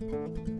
Música